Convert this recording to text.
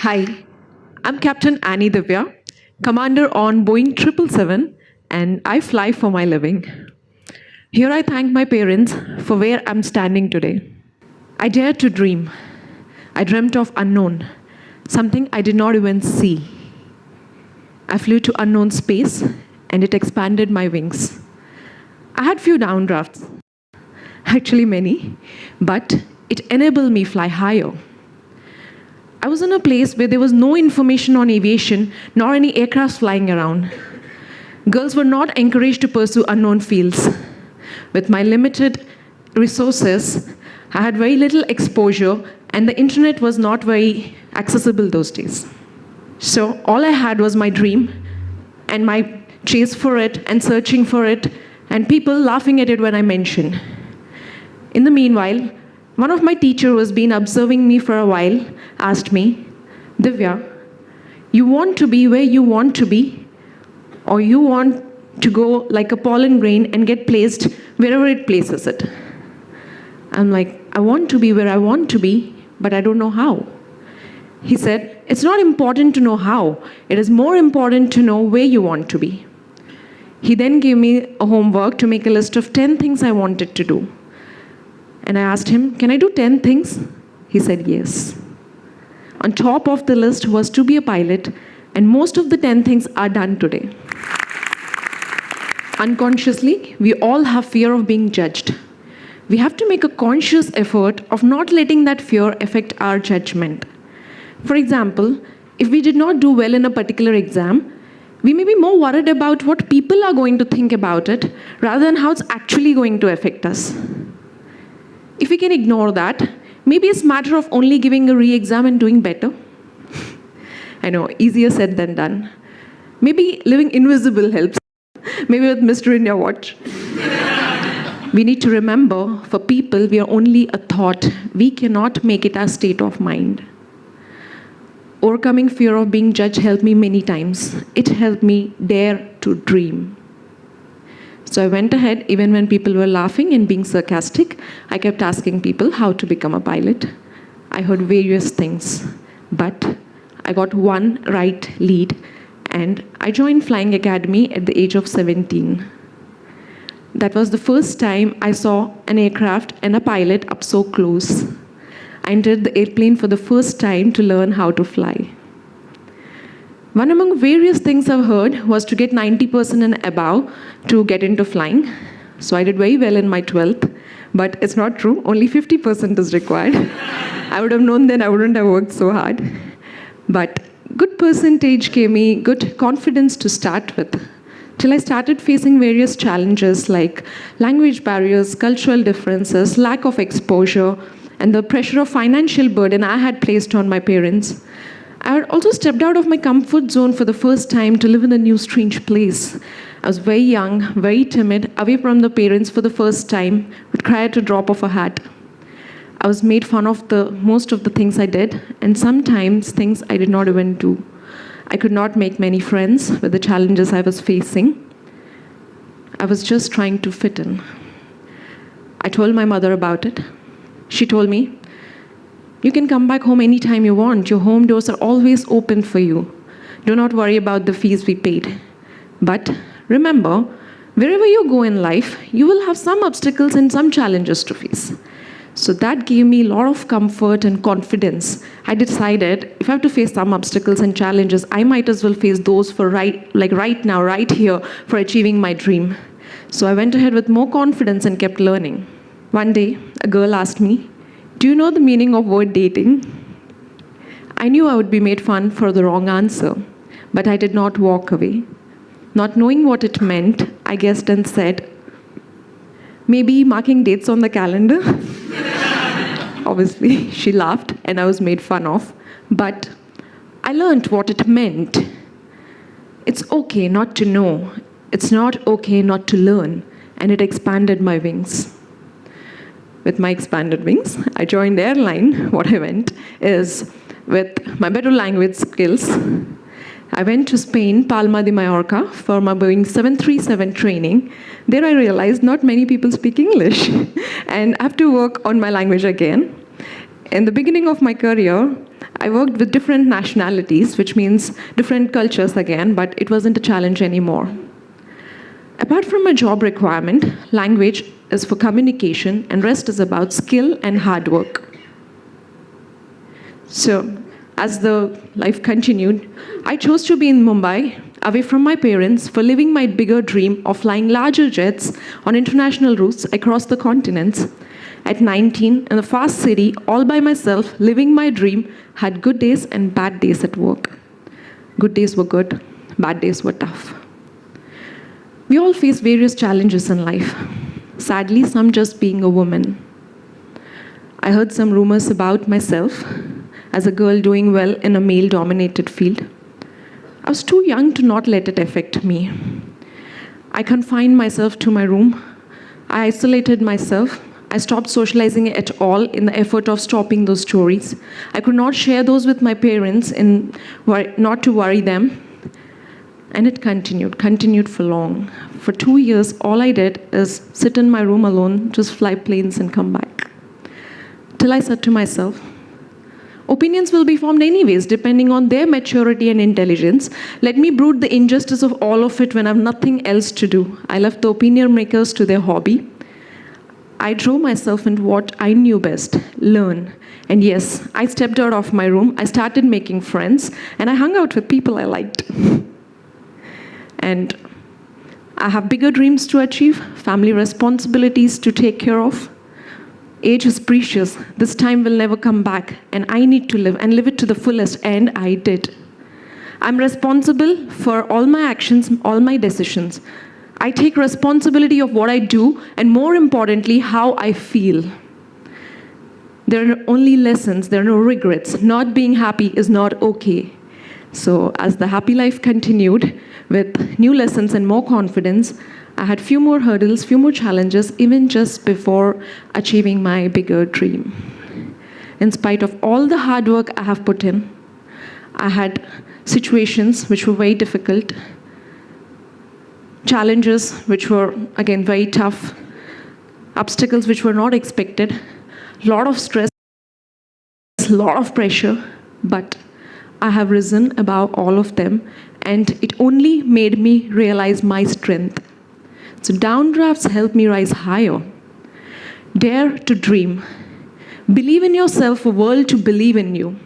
Hi, I'm Captain Annie Divya, commander on Boeing 777, and I fly for my living. Here I thank my parents for where I'm standing today. I dared to dream. I dreamt of unknown, something I did not even see. I flew to unknown space, and it expanded my wings. I had few downdrafts, actually many, but it enabled me fly higher. I was in a place where there was no information on aviation, nor any aircrafts flying around. Girls were not encouraged to pursue unknown fields. With my limited resources, I had very little exposure, and the internet was not very accessible those days. So all I had was my dream and my chase for it and searching for it, and people laughing at it when I mentioned. In the meanwhile, one of my teachers who has been observing me for a while asked me, Divya, you want to be where you want to be, or you want to go like a pollen grain and get placed wherever it places it? I'm like, I want to be where I want to be, but I don't know how. He said, It's not important to know how, it is more important to know where you want to be. He then gave me a homework to make a list of 10 things I wanted to do. And I asked him, Can I do 10 things? He said, Yes. On top of the list was to be a pilot, and most of the 10 things are done today. Unconsciously, we all have fear of being judged. We have to make a conscious effort of not letting that fear affect our judgment. For example, if we did not do well in a particular exam, we may be more worried about what people are going to think about it rather than how it's actually going to affect us. If we can ignore that, maybe it's a matter of only giving a re-exam and doing better. I know, easier said than done. Maybe living invisible helps. Maybe with Mr. India watch. we need to remember, for people, we are only a thought. We cannot make it our state of mind. Overcoming fear of being judged helped me many times. It helped me dare to dream. So I went ahead, even when people were laughing and being sarcastic, I kept asking people how to become a pilot. I heard various things, but I got one right lead, and I joined Flying Academy at the age of 17. That was the first time I saw an aircraft and a pilot up so close. I entered the airplane for the first time to learn how to fly. One among various things I've heard was to get 90% and above to get into flying. So I did very well in my 12th, but it's not true. Only 50% is required. I would have known then I wouldn't have worked so hard. But good percentage gave me good confidence to start with. Till I started facing various challenges like language barriers, cultural differences, lack of exposure, and the pressure of financial burden I had placed on my parents. I had also stepped out of my comfort zone for the first time to live in a new, strange place. I was very young, very timid, away from the parents for the first time, would cry at a drop of a hat. I was made fun of the most of the things I did, and sometimes things I did not even do. I could not make many friends with the challenges I was facing. I was just trying to fit in. I told my mother about it. She told me, you can come back home anytime you want. Your home doors are always open for you. Do not worry about the fees we paid. But remember, wherever you go in life, you will have some obstacles and some challenges to face. So that gave me a lot of comfort and confidence. I decided if I have to face some obstacles and challenges, I might as well face those for right, like right now, right here, for achieving my dream. So I went ahead with more confidence and kept learning. One day, a girl asked me, do you know the meaning of word dating? I knew I would be made fun for the wrong answer, but I did not walk away. Not knowing what it meant, I guessed and said, maybe marking dates on the calendar? Obviously, she laughed and I was made fun of, but I learned what it meant. It's okay not to know. It's not okay not to learn, and it expanded my wings with my expanded wings. I joined the airline. What I went is with my better language skills. I went to Spain, Palma de Mallorca, for my Boeing 737 training. There I realized not many people speak English, and I have to work on my language again. In the beginning of my career, I worked with different nationalities, which means different cultures again, but it wasn't a challenge anymore. Apart from a job requirement, language is for communication and rest is about skill and hard work. So, as the life continued, I chose to be in Mumbai, away from my parents, for living my bigger dream of flying larger jets on international routes across the continents. At 19, in a fast city, all by myself, living my dream, had good days and bad days at work. Good days were good, bad days were tough. We all face various challenges in life. Sadly, some just being a woman. I heard some rumors about myself as a girl doing well in a male dominated field. I was too young to not let it affect me. I confined myself to my room. I isolated myself. I stopped socializing at all in the effort of stopping those stories. I could not share those with my parents in not to worry them. And it continued, continued for long. For two years, all I did is sit in my room alone, just fly planes and come back. Till I said to myself, opinions will be formed anyways, depending on their maturity and intelligence. Let me brood the injustice of all of it when I have nothing else to do. I left the opinion makers to their hobby. I drove myself into what I knew best, learn. And yes, I stepped out of my room, I started making friends, and I hung out with people I liked. and I have bigger dreams to achieve, family responsibilities to take care of. Age is precious. This time will never come back, and I need to live and live it to the fullest, and I did. I'm responsible for all my actions, all my decisions. I take responsibility of what I do, and more importantly, how I feel. There are only lessons, there are no regrets. Not being happy is not okay. So as the happy life continued with new lessons and more confidence, I had few more hurdles, few more challenges, even just before achieving my bigger dream. In spite of all the hard work I have put in, I had situations which were very difficult, challenges which were, again, very tough, obstacles which were not expected, lot of stress, lot of pressure, but I have risen above all of them, and it only made me realize my strength. So downdrafts help me rise higher. Dare to dream. Believe in yourself, a world to believe in you.